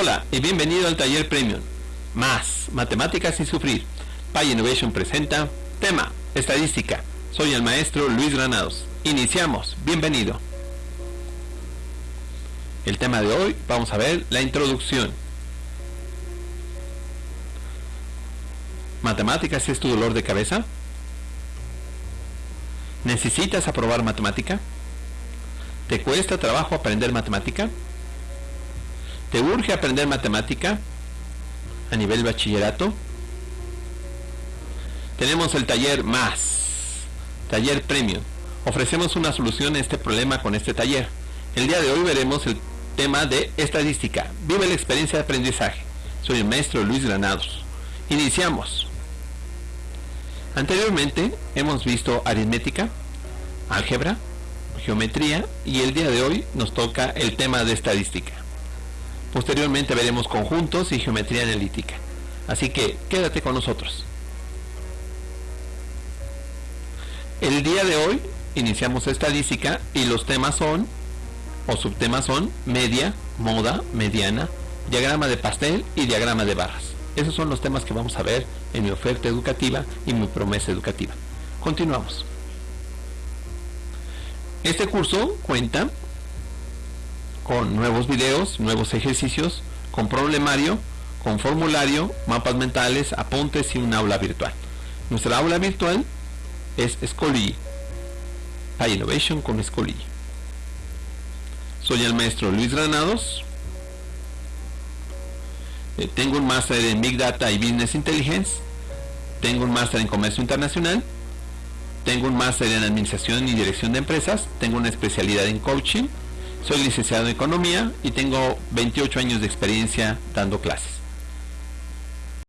Hola y bienvenido al taller Premium. Más matemáticas sin sufrir. Pay Innovation presenta tema estadística. Soy el maestro Luis Granados. Iniciamos. Bienvenido. El tema de hoy vamos a ver la introducción. ¿Matemáticas es tu dolor de cabeza? ¿Necesitas aprobar matemática? ¿Te cuesta trabajo aprender matemática? ¿Te urge aprender matemática a nivel bachillerato? Tenemos el taller más, taller premium. Ofrecemos una solución a este problema con este taller. El día de hoy veremos el tema de estadística. Vive la experiencia de aprendizaje. Soy el maestro Luis Granados. Iniciamos. Anteriormente hemos visto aritmética, álgebra, geometría y el día de hoy nos toca el tema de estadística. Posteriormente veremos conjuntos y geometría analítica. Así que quédate con nosotros. El día de hoy iniciamos estadística y los temas son, o subtemas son, media, moda, mediana, diagrama de pastel y diagrama de barras. Esos son los temas que vamos a ver en mi oferta educativa y mi promesa educativa. Continuamos. Este curso cuenta con nuevos videos, nuevos ejercicios, con problemario, con formulario, mapas mentales, apuntes y un aula virtual. Nuestra aula virtual es Schoology, Innovation con Schoology. Soy el maestro Luis Granados. Eh, tengo un máster en Big Data y Business Intelligence. Tengo un máster en Comercio Internacional. Tengo un máster en Administración y Dirección de Empresas. Tengo una especialidad en Coaching soy licenciado en Economía y tengo 28 años de experiencia dando clases.